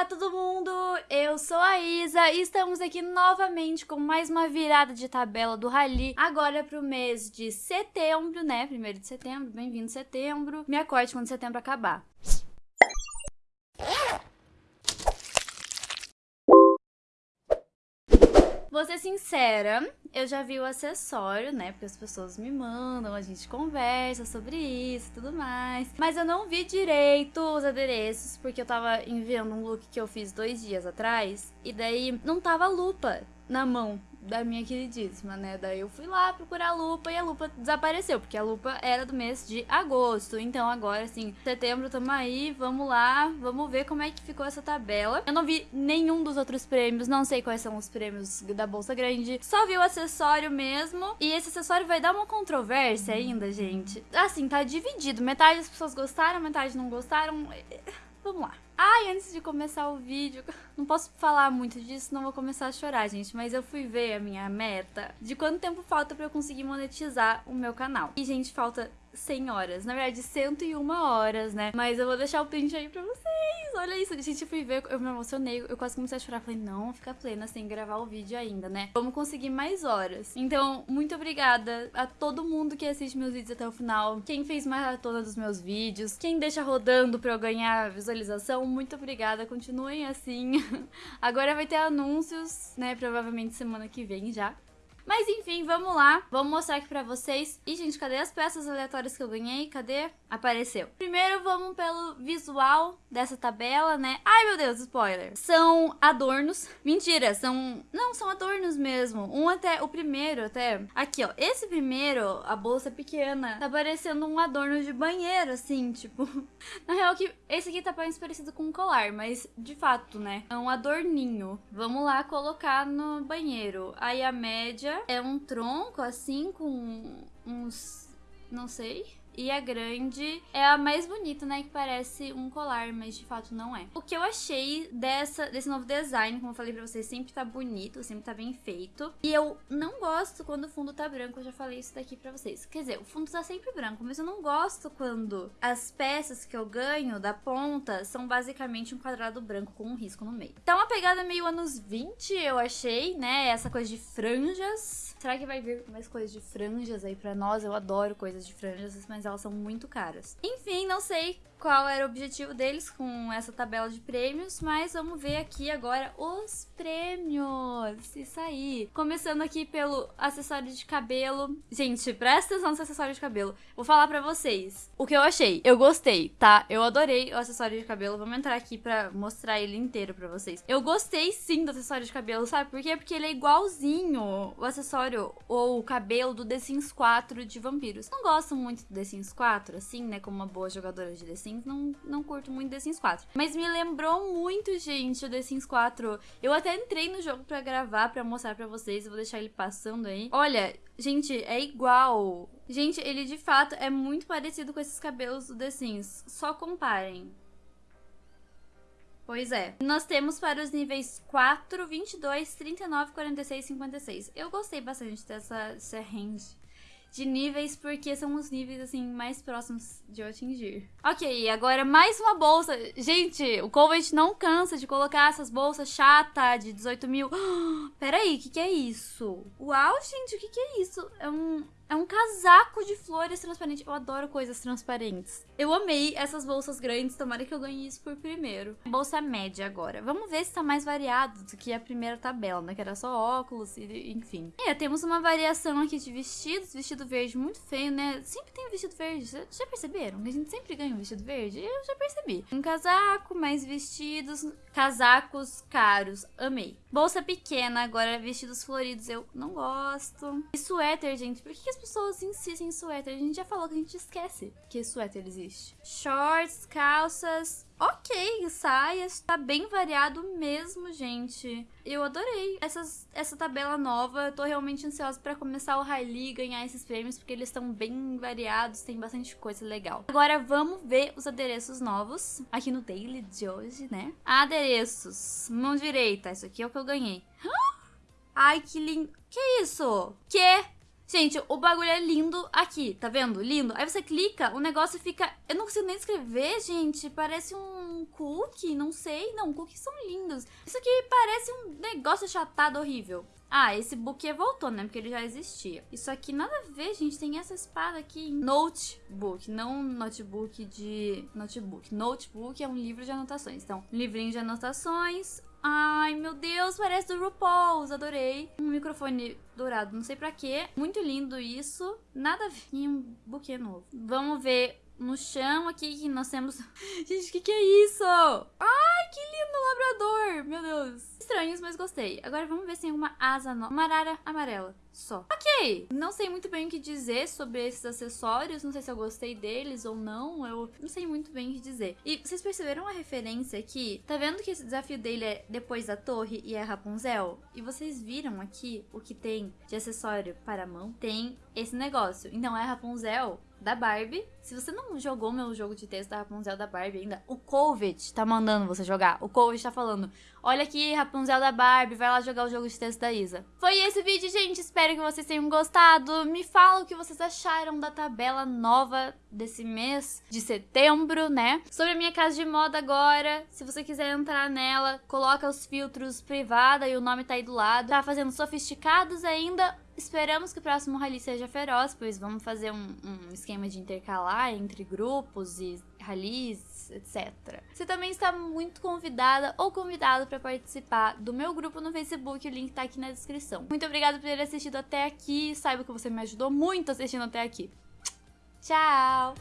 Olá, todo mundo! Eu sou a Isa e estamos aqui novamente com mais uma virada de tabela do Rally. Agora pro mês de setembro, né? Primeiro de setembro, bem-vindo setembro. Me acorde quando setembro acabar. Vou ser sincera, eu já vi o acessório, né? Porque as pessoas me mandam, a gente conversa sobre isso e tudo mais. Mas eu não vi direito os adereços, porque eu tava enviando um look que eu fiz dois dias atrás. E daí não tava lupa na mão da minha queridíssima, né? Daí eu fui lá procurar a lupa e a lupa desapareceu, porque a lupa era do mês de agosto. Então agora, assim, setembro tamo aí, vamos lá, vamos ver como é que ficou essa tabela. Eu não vi nenhum dos outros prêmios, não sei quais são os prêmios da Bolsa Grande, só vi o acessório mesmo. E esse acessório vai dar uma controvérsia ainda, gente. Assim, tá dividido. Metade das pessoas gostaram, metade não gostaram. Vamos lá. Ai, antes de começar o vídeo, não posso falar muito disso, não vou começar a chorar, gente, mas eu fui ver a minha meta de quanto tempo falta pra eu conseguir monetizar o meu canal. E, gente, falta 100 horas. Na verdade, 101 horas, né? Mas eu vou deixar o print aí pra vocês. Olha isso. Gente, eu fui ver, eu me emocionei. Eu quase comecei a chorar. Falei, não, fica plena sem gravar o vídeo ainda, né? Vamos conseguir mais horas. Então, muito obrigada a todo mundo que assiste meus vídeos até o final. Quem fez maratona dos meus vídeos. Quem deixa rodando pra eu ganhar visualização. Muito obrigada. Continuem assim. Agora vai ter anúncios, né? Provavelmente semana que vem já. Mas enfim, vamos lá. Vamos mostrar aqui pra vocês. E, gente, cadê as peças aleatórias que eu ganhei? Cadê? Apareceu. Primeiro, vamos pelo visual dessa tabela, né? Ai, meu Deus, spoiler. São adornos. Mentira, são... Não, são adornos mesmo. Um até... O primeiro até... Aqui, ó. Esse primeiro, a bolsa é pequena. Tá parecendo um adorno de banheiro, assim, tipo... Na real, que esse aqui tá mais parecido com um colar, mas de fato, né? É um adorninho. Vamos lá colocar no banheiro. Aí a média é um tronco assim com uns. não sei. E a grande é a mais bonita, né? Que parece um colar, mas de fato não é. O que eu achei dessa, desse novo design, como eu falei pra vocês, sempre tá bonito, sempre tá bem feito. E eu não gosto quando o fundo tá branco, eu já falei isso daqui pra vocês. Quer dizer, o fundo tá sempre branco, mas eu não gosto quando as peças que eu ganho da ponta são basicamente um quadrado branco com um risco no meio. Tá uma pegada meio anos 20, eu achei, né? Essa coisa de franjas. Será que vai vir mais coisas de franjas aí pra nós? Eu adoro coisas de franjas, mas elas são muito caras. Enfim, não sei qual era o objetivo deles com essa tabela de prêmios, mas vamos ver aqui agora os prêmios. Isso aí. Começando aqui pelo acessório de cabelo. Gente, presta atenção nesse acessório de cabelo. Vou falar pra vocês o que eu achei. Eu gostei, tá? Eu adorei o acessório de cabelo. Vamos entrar aqui pra mostrar ele inteiro pra vocês. Eu gostei sim do acessório de cabelo, sabe por quê? Porque ele é igualzinho o acessório ou o cabelo do The Sims 4 de vampiros. Não gosto muito do The Sims 4, assim, né? Como uma boa jogadora de The Sims Sims, não, não curto muito The Sims 4. Mas me lembrou muito, gente, o The Sims 4. Eu até entrei no jogo pra gravar, pra mostrar pra vocês. Eu vou deixar ele passando aí. Olha, gente, é igual. Gente, ele de fato é muito parecido com esses cabelos do The Sims. Só comparem. Pois é. Nós temos para os níveis 4, 22, 39, 46 e 56. Eu gostei bastante dessa, dessa range de níveis, porque são os níveis, assim, mais próximos de eu atingir. Ok, agora mais uma bolsa. Gente, o Covet não cansa de colocar essas bolsas chata de 18 mil. Peraí, o que, que é isso? Uau, gente, o que, que é isso? É um é um casaco de flores transparente. Eu adoro coisas transparentes. Eu amei essas bolsas grandes, tomara que eu ganhe isso por primeiro. Bolsa média agora. Vamos ver se tá mais variado do que a primeira tabela, né? Que era só óculos e enfim. E temos uma variação aqui de vestidos. Vestido verde muito feio, né? Sempre tem vestido verde. Já perceberam? A gente sempre ganha um vestido verde? Eu já percebi. Um casaco, mais vestidos. Casacos caros. Amei. Bolsa pequena, agora vestidos floridos. Eu não gosto. E suéter, gente. Por que as pessoas insistem em suéter? A gente já falou que a gente esquece que suéter existe. Shorts, calças, ok, saias, tá bem variado mesmo, gente. Eu adorei essas, essa tabela nova, eu tô realmente ansiosa para começar o Rally ganhar esses prêmios, porque eles estão bem variados, tem bastante coisa legal. Agora vamos ver os adereços novos, aqui no Daily de hoje, né? Adereços, mão direita, isso aqui é o que eu ganhei. Ai, que lindo. Que isso? Que? Gente, o bagulho é lindo aqui, tá vendo? Lindo. Aí você clica, o negócio fica... Eu não consigo nem escrever, gente. Parece um cookie, não sei. Não, cookies são lindos. Isso aqui parece um negócio achatado horrível. Ah, esse book voltou, né? Porque ele já existia. Isso aqui nada a ver, gente. Tem essa espada aqui. Notebook, não notebook de notebook. Notebook é um livro de anotações. Então, livrinho de anotações. Ai, meu Deus, parece do RuPaul's, adorei. Um microfone dourado, não sei pra quê. Muito lindo isso. Nada a ver. E um buquê novo. Vamos ver no chão aqui que nós temos... Gente, o que que é isso? Ai, que lindo labrador, meu Deus estranhos, mas gostei. Agora vamos ver se tem uma asa nova. Uma arara amarela, só. Ok! Não sei muito bem o que dizer sobre esses acessórios. Não sei se eu gostei deles ou não. Eu não sei muito bem o que dizer. E vocês perceberam a referência aqui? Tá vendo que esse desafio dele é depois da torre e é Rapunzel? E vocês viram aqui o que tem de acessório para a mão? Tem esse negócio. Então é Rapunzel da Barbie. Se você não jogou meu jogo de texto da Rapunzel da Barbie ainda, o Covid tá mandando você jogar. O Covid tá falando: Olha aqui, Rapunzel da Barbie, vai lá jogar o jogo de texto da Isa. Foi esse vídeo, gente. Espero que vocês tenham gostado. Me fala o que vocês acharam da tabela nova desse mês de setembro, né? Sobre a minha casa de moda agora. Se você quiser entrar nela, coloca os filtros privada e o nome tá aí do lado. Tá fazendo sofisticados ainda Esperamos que o próximo rally seja feroz, pois vamos fazer um, um esquema de intercalar entre grupos e rallies, etc. Você também está muito convidada ou convidado para participar do meu grupo no Facebook, o link tá aqui na descrição. Muito obrigada por ter assistido até aqui, saiba que você me ajudou muito assistindo até aqui. Tchau!